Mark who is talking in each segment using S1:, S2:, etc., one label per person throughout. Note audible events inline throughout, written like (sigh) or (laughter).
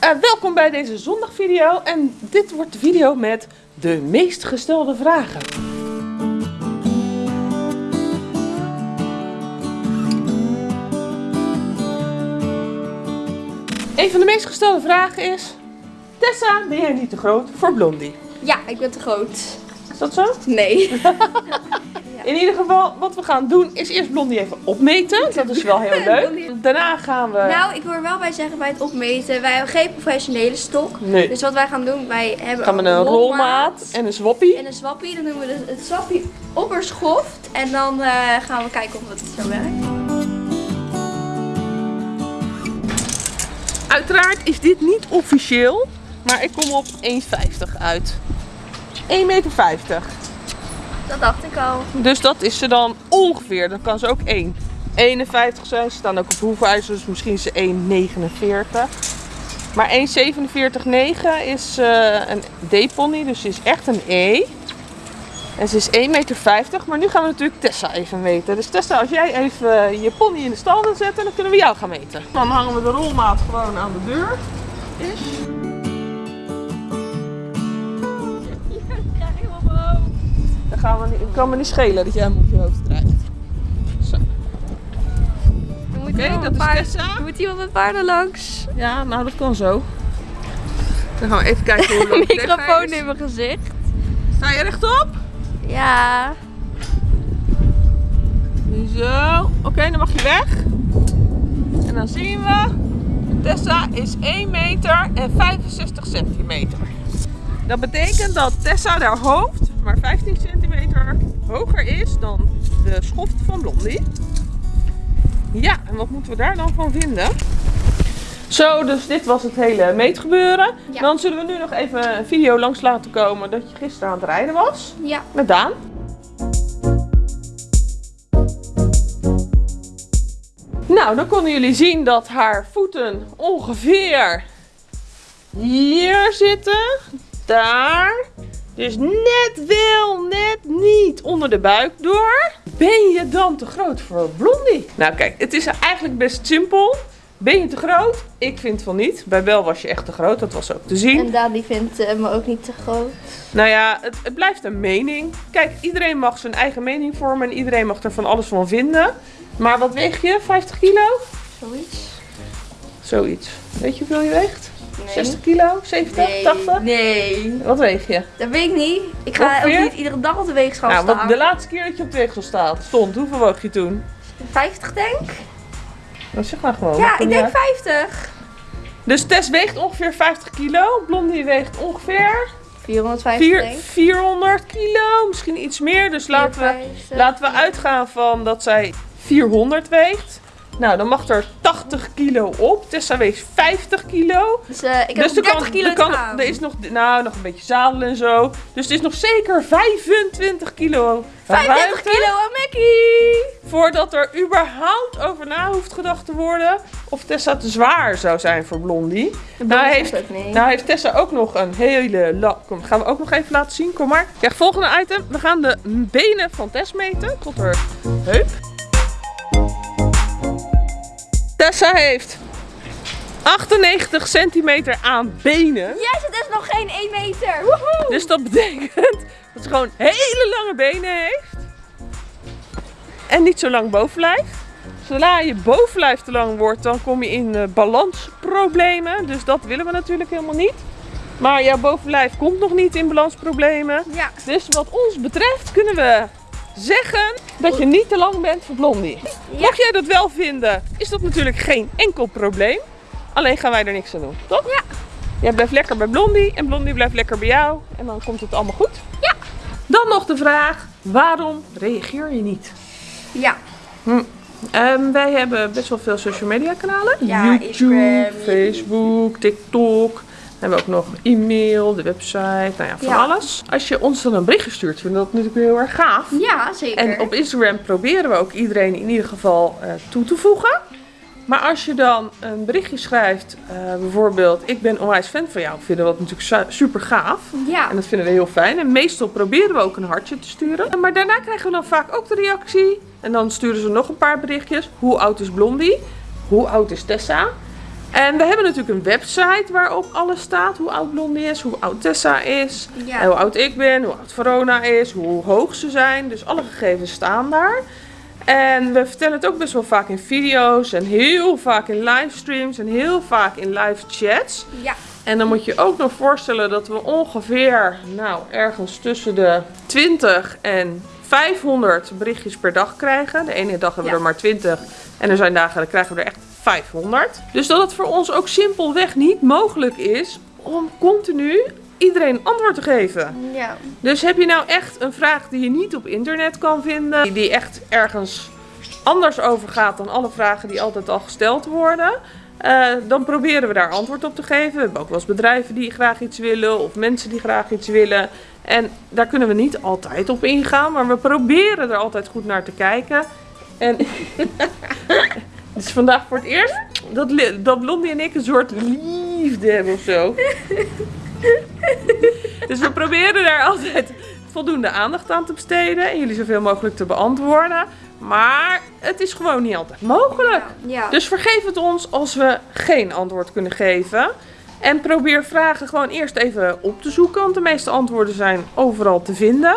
S1: Eh, welkom bij deze zondagvideo en dit wordt de video met de meest gestelde vragen. Een van de meest gestelde vragen is... Tessa, ben jij niet te groot voor Blondie?
S2: Ja, ik ben te groot.
S1: Is dat zo?
S2: Nee. (laughs)
S1: In ieder geval, wat we gaan doen is eerst Blondie even opmeten. Dat is wel heel (laughs) leuk. Daarna gaan we...
S2: nou, ik wil er wel bij zeggen bij het opmeten, wij hebben geen professionele stok.
S1: Nee.
S2: Dus wat wij gaan doen, wij hebben
S1: gaan we een rolmaat en een swappie.
S2: en een swappie. Dan doen we de- het swappie op schoft en dan eh, gaan we kijken of het zo werkt.
S1: Uiteraard is dit niet officieel, maar ik kom op 1,50 uit. 1,50 meter.
S2: Dat dacht ik al.
S1: Dus dat is ze dan ongeveer. Dan kan ze ook 1,51 zijn. Ze staan ook op hoefijzers, dus misschien is ze 1,49. Maar 1,47,9 is eh, een D-pony, dus ze is echt een E. En ze is 1,50 meter. Maar nu gaan we natuurlijk Tessa even meten. Dus Tessa, als jij even je pony in de stal wilt zetten, dan kunnen we jou gaan meten. Dan hangen we de rolmaat gewoon aan de deur. Is. Gaan we niet, kan me niet schelen dat jij hem op je hoofd krijgt. Zo. Oké, dat is Tessa.
S2: Er moet iemand met paarden langs.
S1: Ja, nou dat kan zo. Dan gaan we even kijken hoe lang (laughs) Tessa
S2: Microfoon in mijn gezicht.
S1: Sta je rechtop?
S2: Ja.
S1: Zo. Oké, dan mag je weg. En dan zien we. Tessa is 1 meter en 65 centimeter. Dat betekent dat Tessa haar hoofd maar 15 centimeter hoger is dan de schoft van Blondie. Ja, en wat moeten we daar dan van vinden? Zo, dus dit was het hele meetgebeuren.
S2: Ja.
S1: Dan zullen we nu nog even een video langs laten komen dat je gisteren aan het rijden was.
S2: Ja.
S1: Met Daan. Nou, dan konden jullie zien dat haar voeten ongeveer hier zitten. Daar. Dus net wel, net niet onder de buik door. Ben je dan te groot voor Blondie? Nou kijk, het is eigenlijk best simpel. Ben je te groot? Ik vind van niet. Bij Bel was je echt te groot, dat was ook te zien.
S2: En Daan die vindt eh, me ook niet te groot.
S1: Nou ja, het, het blijft een mening. Kijk, iedereen mag zijn eigen mening vormen en iedereen mag er van alles van vinden. Maar wat weeg je? 50 kilo?
S2: Zoiets.
S1: Zoiets. Weet je hoeveel je weegt?
S2: Nee.
S1: 60 kilo? 70?
S2: Nee.
S1: 80?
S2: Nee.
S1: Wat weeg je?
S2: Dat weet ik niet. Ik ga
S1: Ongeveer?
S2: ook niet iedere dag op de weegschaal
S1: Nou,
S2: staan.
S1: de laatste keer dat je op de weegschaal staat, stond, hoeveel woog je toen?
S2: 50 denk?
S1: Nou, zeg maar gewoon.
S2: Ja, ik denk
S1: uit.
S2: 50.
S1: Dus Tess weegt ongeveer 50 kilo. Blondie weegt ongeveer
S2: 450
S1: 4,
S2: denk ik.
S1: 400 kilo. Misschien iets meer. Dus laten we
S2: 450.
S1: Laten we uitgaan van dat zij 400 weegt. Nou, dan mag er 80 kilo op. Tessa weegt 50 kilo.
S2: Dus eh, ik heb
S1: dus
S2: nog 30
S1: kan,
S2: kilo
S1: kan, er is nog, nou, nog een beetje zadelen en zo. Dus het is nog zeker 25 kilo
S2: 35
S1: ruimte
S2: kilo aan Mackie.
S1: Voordat er überhaupt over na hoeft gedacht te worden of Tessa te zwaar zou zijn voor Blondie. Nou heeft, nou heeft Tessa ook nog een hele la... Kom, gaan we ook nog even laten zien. Kom maar. Kijk, volgende item. We gaan de benen van Tess meten tot haar heup. Tessa heeft 98 centimeter aan benen.
S2: Yes, het is nog geen 1 meter. Woehoe.
S1: Dus dat betekent (laughs) dat ze gewoon hele lange benen heeft. En niet zo lang bovenlijf. Zodra je bovenlijf te lang wordt, dan kom je in eh, balansproblemen. Dus dat willen we natuurlijk helemaal niet. Maar jouw bovenlijf komt nog niet in balansproblemen.
S2: Ja.
S1: Dus wat ons betreft kunnen we zeggen dat je niet te lang bent voor Blondie.
S2: Ja.
S1: Mocht jij dat wel vinden, is dat natuurlijk geen enkel probleem. Alleen gaan wij er niks aan doen, toch?
S2: Ja.
S1: Jij blijft lekker bij Blondie en Blondie blijft lekker bij jou. En dan komt het allemaal goed.
S2: Ja.
S1: Dan nog de vraag, waarom reageer je niet?
S2: Ja.
S1: Ehm, wij hebben best wel veel social media kanalen.
S2: Ja,
S1: YouTube,
S2: Instagram.
S1: Facebook, TikTok. We hebben ook nog e-mail, de website, nou ja, van
S2: Ja.
S1: alles. Als je ons dan een berichtje stuurt, vinden we dat natuurlijk heel erg gaaf.
S2: Ja, zeker.
S1: En op Instagram proberen we ook iedereen in ieder geval eh, toe te voegen. Maar als je dan een berichtje schrijft, eh, bijvoorbeeld, ik ben onwijs fan van jou, vinden we dat natuurlijk su- super gaaf.
S2: Ja.
S1: En dat vinden we heel fijn. En meestal proberen we ook een hartje te sturen. Maar daarna krijgen we dan vaak ook de reactie. En dan sturen ze nog een paar berichtjes. Hoe oud is Blondie? Hoe oud is Tessa? En we hebben natuurlijk een website waarop alles staat. Hoe oud Blondie is, hoe oud Tessa is.
S2: Ja.
S1: En hoe oud ik ben, hoe oud Verona is, hoe hoog ze zijn. Dus alle gegevens staan daar. En we vertellen het ook best wel vaak in video's en heel vaak in livestreams en heel vaak in live chats.
S2: Ja.
S1: En dan moet je ook nog voorstellen dat we ongeveer, nou, ergens tussen de 20 en 500 berichtjes per dag krijgen. De ene dag hebben we
S2: Ja.
S1: er maar 20 en er zijn dagen dan krijgen we er echt 500. Dus dat het voor ons ook simpelweg niet mogelijk is om continu iedereen een antwoord te geven.
S2: Ja.
S1: Dus heb je nou echt een vraag die je niet op internet kan vinden, die- die echt ergens anders over gaat dan alle vragen die altijd al gesteld worden, eh, dan proberen we daar antwoord op te geven. We hebben ook wel eens bedrijven die graag iets willen of mensen die graag iets willen. En daar kunnen we niet altijd op ingaan, maar we proberen er altijd goed naar te kijken. En (laughs) het is vandaag voor het eerst dat, dat Blondie en ik een soort liefde hebben of zo. (laughs) Dus we proberen daar altijd voldoende aandacht aan te besteden en jullie zoveel mogelijk te beantwoorden. Maar het is gewoon niet altijd mogelijk.
S2: Ja.
S1: Dus vergeef het ons als we geen antwoord kunnen geven. En probeer vragen gewoon eerst even op te zoeken, want de meeste antwoorden zijn overal te vinden.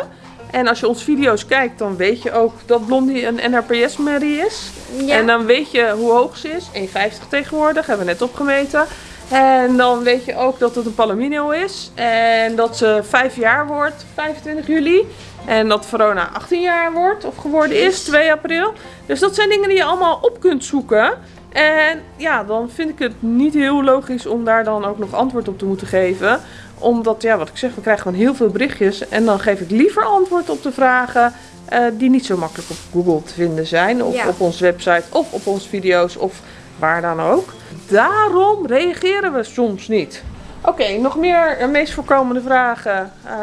S1: En als je onze video's kijkt, dan weet je ook dat Blondie een NRPS-merrie is.
S2: Ja.
S1: En dan weet je hoe hoog ze is. 1,50 tegenwoordig, hebben we net opgemeten. En dan weet je ook dat het een palomino is. En dat ze 5 jaar wordt, 25 juli. En dat Verona 18 jaar wordt, of geworden is, 2 april. Dus dat zijn dingen die je allemaal op kunt zoeken. En ja, dan vind ik het niet heel logisch om daar dan ook nog antwoord op te moeten geven. Omdat, ja, wat ik zeg, we krijgen gewoon heel veel berichtjes. En dan geef ik liever antwoord op de vragen eh, die niet zo makkelijk op Google te vinden zijn. Of
S2: Ja.
S1: op onze website, of op onze video's, of waar dan ook. Daarom reageren we soms niet. Oké, nog meer eh, meest voorkomende vragen. Eh,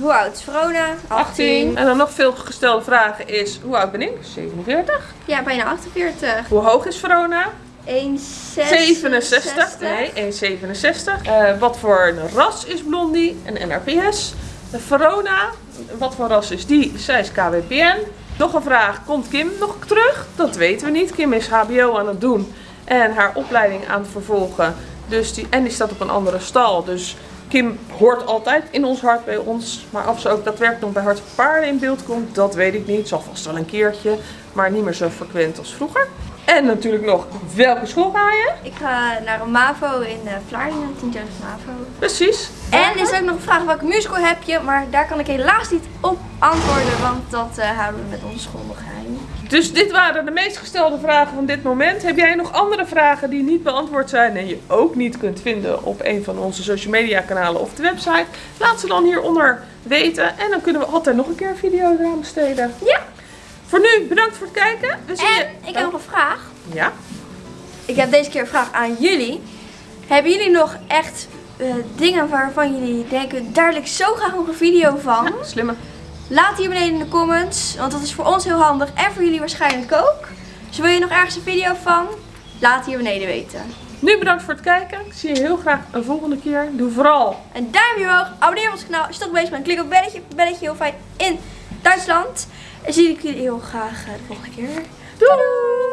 S2: Hoe oud is Verona?
S1: 18. En dan nog veel gestelde vragen is, hoe oud ben ik? 47.
S2: Ja, bijna 48.
S1: Hoe hoog is Verona?
S2: 1,67.
S1: 67. Nee, 1,67. Eh, wat voor een ras is Blondie? Een NRPS. De Verona, wat voor ras is die? Zij is KWPN. Nog een vraag, komt Kim nog terug? Dat weten we niet. Kim is HBO aan het doen en haar opleiding aan het vervolgen. Dus die, en die staat op een andere stal. Dus Kim hoort altijd in ons hart bij ons. Maar of ze ook daadwerkelijk nog bij Hart voor Paarden in beeld komt, dat weet ik niet. Zal vast wel een keertje, maar niet meer zo frequent als vroeger. En natuurlijk nog, welke school ga je?
S2: Ik ga naar een MAVO in uh, Vlaardingen, 10 jaar MAVO.
S1: Precies.
S2: En er is ook nog een vraag welke musical heb je, maar daar kan ik helaas niet op antwoorden, want dat eh, houden we met onze school nog geheim.
S1: Dus dit waren de meest gestelde vragen van dit moment. Heb jij nog andere vragen die niet beantwoord zijn en je ook niet kunt vinden op een van onze social media kanalen of de website? Laat ze dan hieronder weten en dan kunnen we altijd nog een keer een video eraan besteden.
S2: Ja.
S1: Voor nu, bedankt voor het kijken. We zien je...
S2: En ik heb nog een vraag.
S1: Ja?
S2: Ik heb deze keer een vraag aan jullie. Hebben jullie nog echt eh, dingen waarvan jullie denken, daar wil ik zo graag nog een video van?
S1: Ja, slimme.
S2: Laat hier beneden in de comments, want dat is voor ons heel handig en voor jullie waarschijnlijk ook. Dus wil je nog ergens een video van? Laat hier beneden weten.
S1: Nu bedankt voor het kijken. Ik zie je heel graag een volgende keer. Doe vooral
S2: Een duimpje omhoog, abonneer op ons kanaal je toch bezig bent. Klik op belletje, belletje heel fijn in Duitsland. En zie ik jullie heel graag eh, de volgende keer.
S1: Doei!